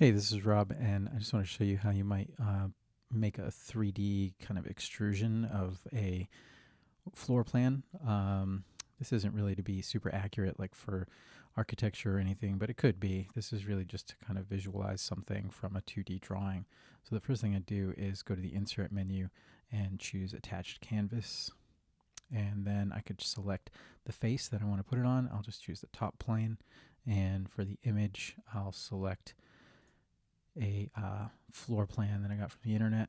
Hey, this is Rob, and I just want to show you how you might uh, make a 3D kind of extrusion of a floor plan. Um, this isn't really to be super accurate like for architecture or anything, but it could be. This is really just to kind of visualize something from a 2D drawing. So the first thing I do is go to the Insert menu and choose Attached Canvas. And then I could select the face that I want to put it on. I'll just choose the top plane. And for the image, I'll select a uh, floor plan that I got from the internet.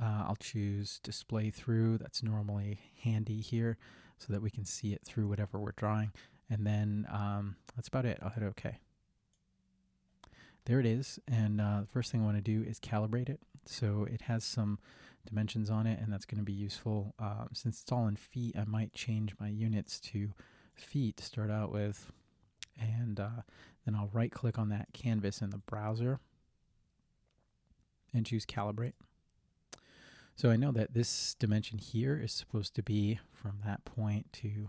Uh, I'll choose display through. That's normally handy here so that we can see it through whatever we're drawing. And then um, that's about it. I'll hit OK. There it is. And uh, the first thing I want to do is calibrate it. So it has some dimensions on it, and that's going to be useful. Um, since it's all in feet, I might change my units to feet to start out with. And uh, then I'll right click on that canvas in the browser and choose calibrate. So I know that this dimension here is supposed to be from that point to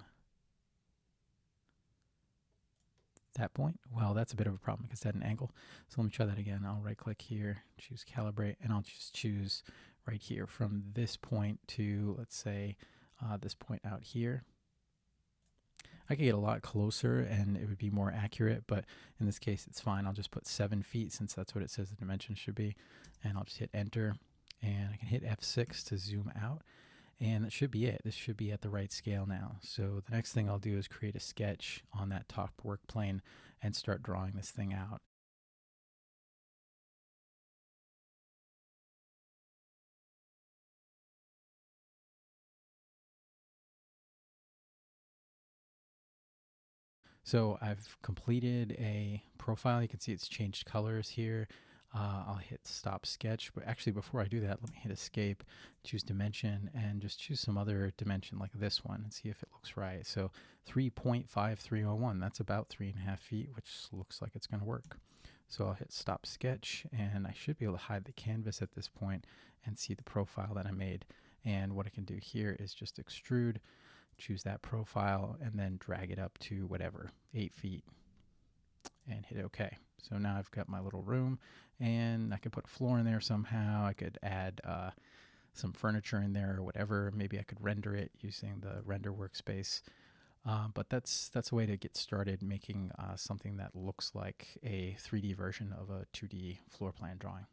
that point. Well, that's a bit of a problem because it's at an angle. So let me try that again. I'll right click here, choose calibrate, and I'll just choose right here from this point to, let's say, uh, this point out here. I could get a lot closer and it would be more accurate, but in this case it's fine. I'll just put seven feet since that's what it says the dimension should be. And I'll just hit enter and I can hit F6 to zoom out. And that should be it. This should be at the right scale now. So the next thing I'll do is create a sketch on that top work plane and start drawing this thing out. So I've completed a profile. You can see it's changed colors here. Uh, I'll hit stop sketch, but actually before I do that, let me hit escape, choose dimension, and just choose some other dimension like this one and see if it looks right. So 3.5301, that's about three and a half feet, which looks like it's gonna work. So I'll hit stop sketch and I should be able to hide the canvas at this point and see the profile that I made. And what I can do here is just extrude choose that profile, and then drag it up to whatever, eight feet, and hit OK. So now I've got my little room, and I could put a floor in there somehow. I could add uh, some furniture in there or whatever. Maybe I could render it using the render workspace. Uh, but that's that's a way to get started making uh, something that looks like a 3D version of a 2D floor plan drawing.